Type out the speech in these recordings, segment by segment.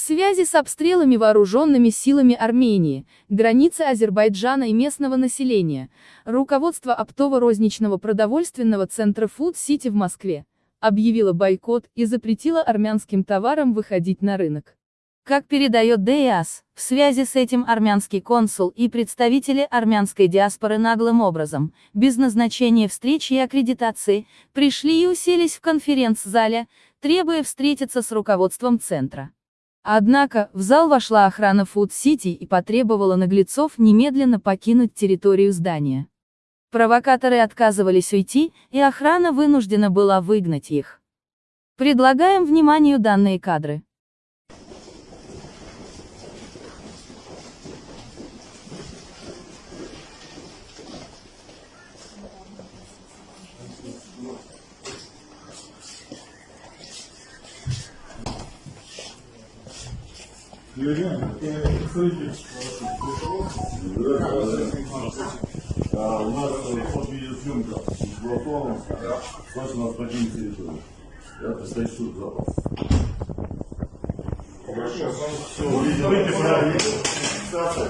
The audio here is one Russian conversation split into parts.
связи с обстрелами вооруженными силами Армении, границы Азербайджана и местного населения, руководство оптово-розничного продовольственного центра Food City в Москве объявило бойкот и запретило армянским товарам выходить на рынок. Как передает ДИАС, в связи с этим армянский консул и представители армянской диаспоры наглым образом, без назначения встречи и аккредитации, пришли и уселись в конференц-зале, требуя встретиться с руководством центра. Однако, в зал вошла охрана Food City и потребовала наглецов немедленно покинуть территорию здания. Провокаторы отказывались уйти, и охрана вынуждена была выгнать их. Предлагаем вниманию данные кадры. У нас под видеосъемка сбалансована, значит, у нас покинет территорию. Я предстоит суд запас.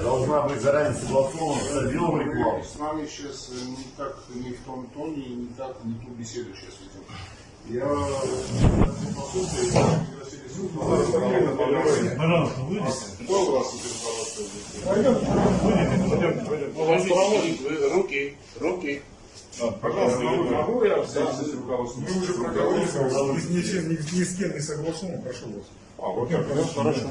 Должна быть заранее согласована с отделом рекламы. С нами сейчас не так, не в том тоне, не так, не ту беседу сейчас ведем. Я но Пожалуйста, выйдите. Какой у вас руководство здесь? Пойдем, руки, руки. Пожалуйста, Могу я встретиться с руководством? Мы уже проговорили. Ни, ни, с ни, кем не согласован, прошу вас. А, вот так, хорошо.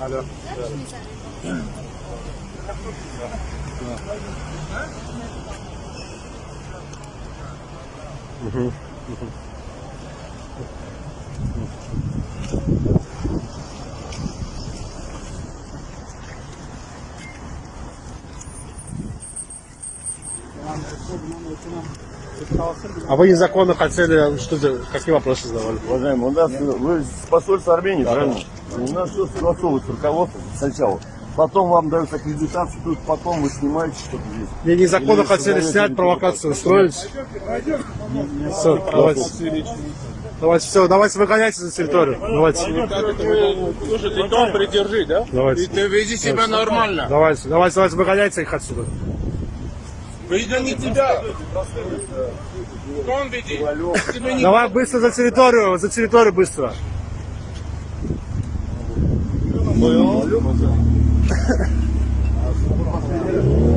Alo. Hı Tamam, bu bunun altına а вы незаконно хотели, что за- какие вопросы задавали? Уважаемый, у нас, вы с посольства Армении, правильно? У нас все согласовывается с руководством сначала. Потом вам дают аккредитацию, тут потом вы снимаете что-то здесь. Не, незаконно Или хотели снять, провокацию устроить. Все, давайте. Давайте, все, давайте выгоняйте за территорию. Давайте, Слушай, ты тон придержи, да? давайте. Ты веди себя нормально. Давайте, давайте, давайте, выгоняйте их отсюда. Видно не тебя. Кон веди. Давай быстро за территорию, за территорию быстро. Ну,